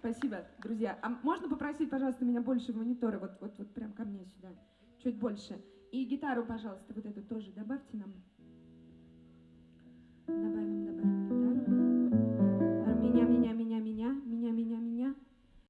Спасибо, друзья. А можно попросить, пожалуйста, меня больше в мониторы, вот, вот, вот прям ко мне сюда, чуть больше. И гитару, пожалуйста, вот эту тоже добавьте нам. Добавим.